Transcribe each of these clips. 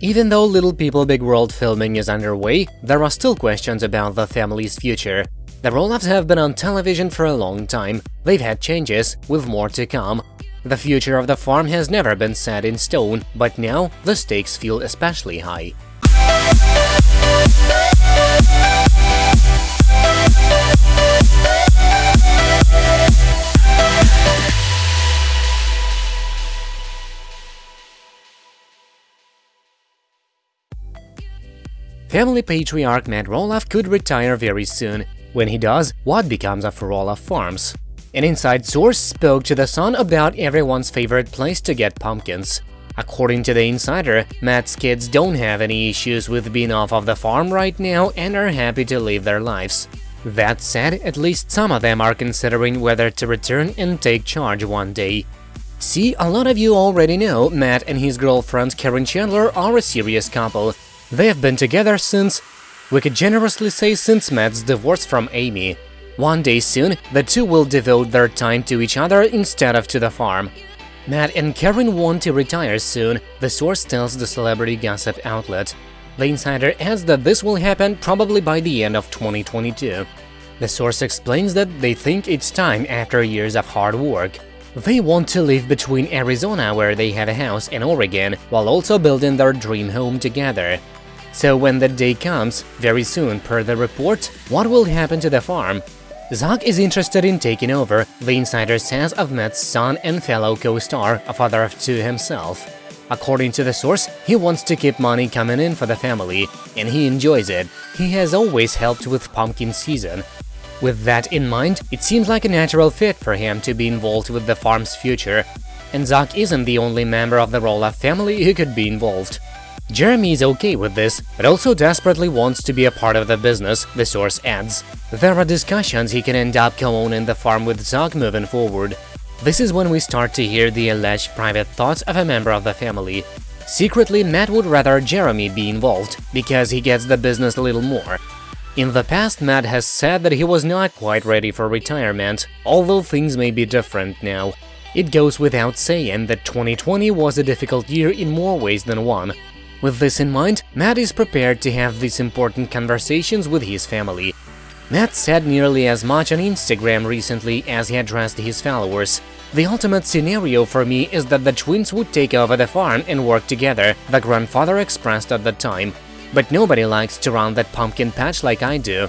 Even though Little People Big World filming is underway, there are still questions about the family's future. The Roloffs have been on television for a long time, they've had changes, with more to come. The future of the farm has never been set in stone, but now the stakes feel especially high. Family patriarch Matt Roloff could retire very soon. When he does, what becomes of Roloff Farms? An inside source spoke to The Sun about everyone's favorite place to get pumpkins. According to the insider, Matt's kids don't have any issues with being off of the farm right now and are happy to live their lives. That said, at least some of them are considering whether to return and take charge one day. See, a lot of you already know Matt and his girlfriend Karen Chandler are a serious couple. They have been together since… we could generously say since Matt's divorce from Amy. One day soon, the two will devote their time to each other instead of to the farm. Matt and Karen want to retire soon, the source tells the celebrity gossip outlet. The insider adds that this will happen probably by the end of 2022. The source explains that they think it's time after years of hard work. They want to live between Arizona, where they have a house, and Oregon, while also building their dream home together. So when that day comes, very soon per the report, what will happen to the farm? Zach is interested in taking over, the insider says of Matt's son and fellow co-star, a father of two himself. According to the source, he wants to keep money coming in for the family, and he enjoys it. He has always helped with pumpkin season. With that in mind, it seems like a natural fit for him to be involved with the farm's future. And Zach isn't the only member of the Roloff family who could be involved. Jeremy is okay with this, but also desperately wants to be a part of the business, the source adds. There are discussions he can end up co-owning the farm with Zach moving forward. This is when we start to hear the alleged private thoughts of a member of the family. Secretly, Matt would rather Jeremy be involved, because he gets the business a little more. In the past, Matt has said that he was not quite ready for retirement, although things may be different now. It goes without saying that 2020 was a difficult year in more ways than one, with this in mind, Matt is prepared to have these important conversations with his family. Matt said nearly as much on Instagram recently as he addressed his followers. The ultimate scenario for me is that the twins would take over the farm and work together, the grandfather expressed at the time. But nobody likes to run that pumpkin patch like I do.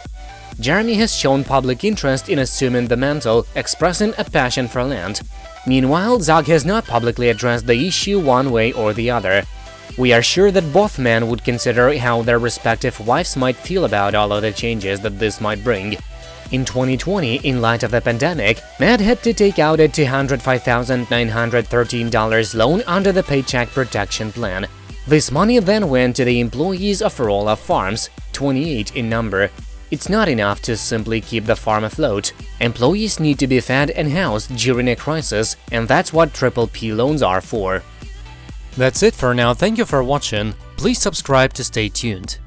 Jeremy has shown public interest in assuming the mantle, expressing a passion for land. Meanwhile, Zach has not publicly addressed the issue one way or the other. We are sure that both men would consider how their respective wives might feel about all of the changes that this might bring. In 2020, in light of the pandemic, Matt had to take out a $205,913 loan under the Paycheck Protection Plan. This money then went to the employees of Roloff Farms, 28 in number. It's not enough to simply keep the farm afloat. Employees need to be fed and housed during a crisis, and that's what Triple P loans are for. That's it for now, thank you for watching, please subscribe to stay tuned.